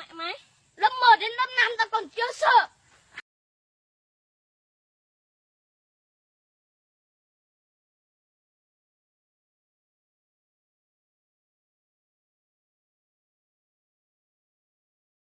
mẹ mày lớp 1 đến lớp 5 tao còn chưa sợ.